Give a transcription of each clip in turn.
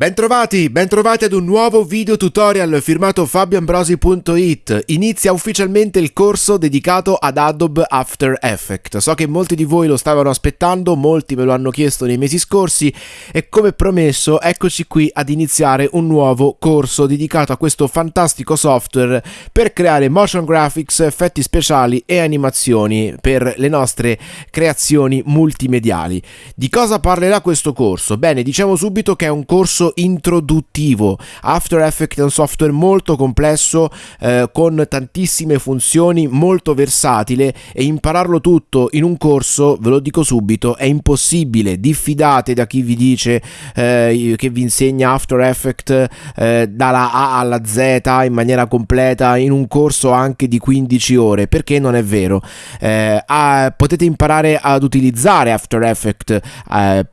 Bentrovati, bentrovati ad un nuovo video tutorial firmato fabioambrosi.it. Inizia ufficialmente il corso dedicato ad Adobe After Effects. So che molti di voi lo stavano aspettando, molti me lo hanno chiesto nei mesi scorsi e come promesso eccoci qui ad iniziare un nuovo corso dedicato a questo fantastico software per creare motion graphics, effetti speciali e animazioni per le nostre creazioni multimediali. Di cosa parlerà questo corso? Bene, diciamo subito che è un corso introduttivo. After Effects è un software molto complesso eh, con tantissime funzioni, molto versatile e impararlo tutto in un corso, ve lo dico subito, è impossibile. Diffidate da chi vi dice eh, che vi insegna After Effects eh, dalla A alla Z in maniera completa in un corso anche di 15 ore, perché non è vero. Eh, ah, potete imparare ad utilizzare After Effects eh,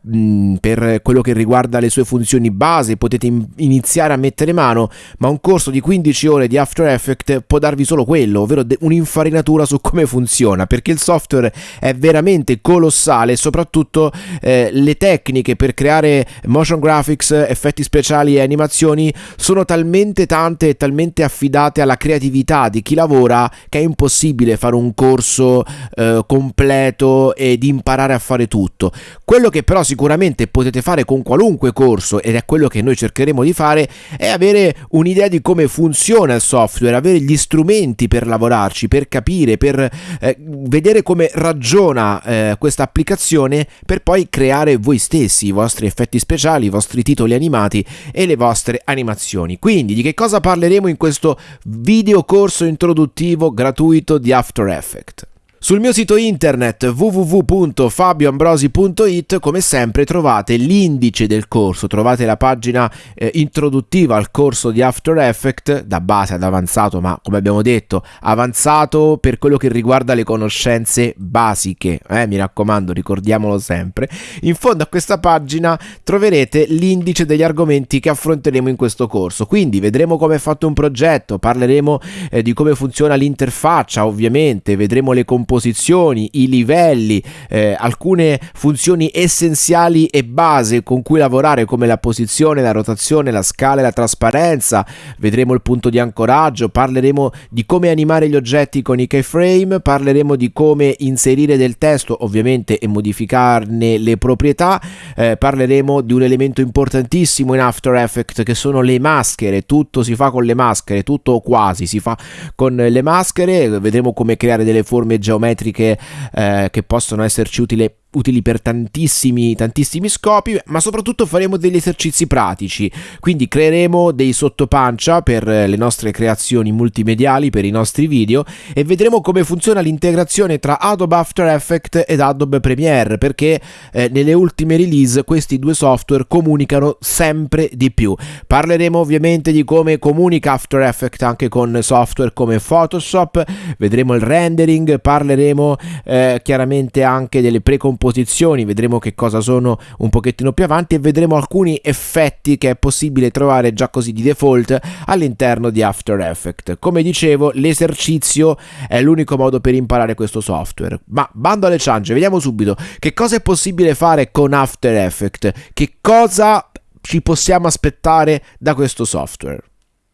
per quello che riguarda le sue funzioni base base potete iniziare a mettere mano, ma un corso di 15 ore di After Effects può darvi solo quello, ovvero un'infarinatura su come funziona, perché il software è veramente colossale e soprattutto eh, le tecniche per creare motion graphics, effetti speciali e animazioni sono talmente tante e talmente affidate alla creatività di chi lavora che è impossibile fare un corso eh, completo ed imparare a fare tutto. Quello che però sicuramente potete fare con qualunque corso ed è quello che noi cercheremo di fare è avere un'idea di come funziona il software, avere gli strumenti per lavorarci, per capire, per eh, vedere come ragiona eh, questa applicazione per poi creare voi stessi i vostri effetti speciali, i vostri titoli animati e le vostre animazioni. Quindi di che cosa parleremo in questo video corso introduttivo gratuito di After Effects? Sul mio sito internet www.fabioambrosi.it come sempre trovate l'indice del corso, trovate la pagina eh, introduttiva al corso di After Effects da base ad avanzato, ma come abbiamo detto avanzato per quello che riguarda le conoscenze basiche, eh, mi raccomando ricordiamolo sempre. In fondo a questa pagina troverete l'indice degli argomenti che affronteremo in questo corso, quindi vedremo come è fatto un progetto, parleremo eh, di come funziona l'interfaccia ovviamente, vedremo le componenti composizioni, i livelli, eh, alcune funzioni essenziali e base con cui lavorare come la posizione, la rotazione, la scala e la trasparenza. Vedremo il punto di ancoraggio, parleremo di come animare gli oggetti con i keyframe, parleremo di come inserire del testo ovviamente e modificarne le proprietà, eh, parleremo di un elemento importantissimo in After Effects che sono le maschere, tutto si fa con le maschere, tutto quasi si fa con le maschere, vedremo come creare delle forme geometriche geometriche eh, che possono esserci utili utili per tantissimi, tantissimi scopi, ma soprattutto faremo degli esercizi pratici, quindi creeremo dei sottopancia per le nostre creazioni multimediali, per i nostri video e vedremo come funziona l'integrazione tra Adobe After Effects ed Adobe Premiere, perché eh, nelle ultime release questi due software comunicano sempre di più. Parleremo ovviamente di come comunica After Effects anche con software come Photoshop, vedremo il rendering, parleremo eh, chiaramente anche delle precomposizioni composizioni, vedremo che cosa sono un pochettino più avanti e vedremo alcuni effetti che è possibile trovare già così di default all'interno di After Effects. Come dicevo, l'esercizio è l'unico modo per imparare questo software. Ma bando alle ciance, vediamo subito che cosa è possibile fare con After Effects, che cosa ci possiamo aspettare da questo software.